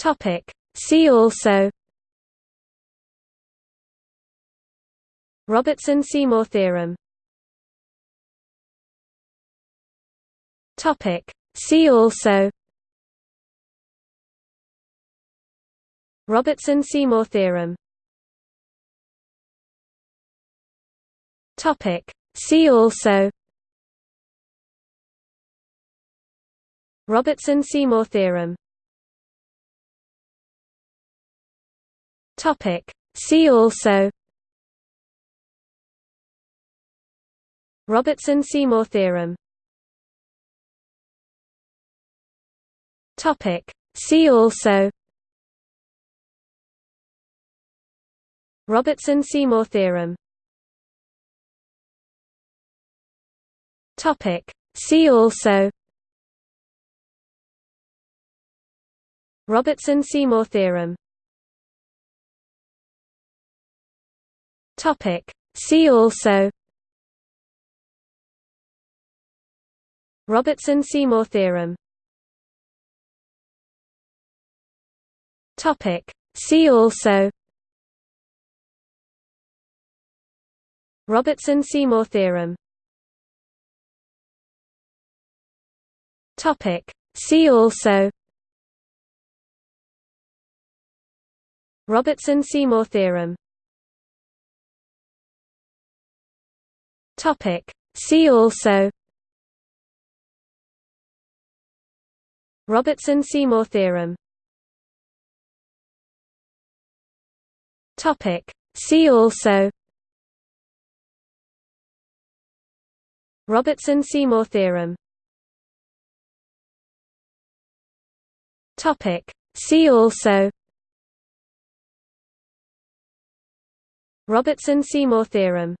Topic. See also Robertson-Seymour theorem Topic. See also Robertson-Seymour theorem Topic. See also Robertson-Seymour theorem Topic. See also Robertson-Seymour theorem Topic. See also Robertson-Seymour theorem Topic. See also Robertson-Seymour theorem Topic. See also Robertson-Seymour theorem Topic. See also Robertson-Seymour theorem Topic. See also Robertson-Seymour theorem Topic. See also Robertson-Seymour theorem Topic. See also Robertson-Seymour theorem Topic. See also Robertson-Seymour theorem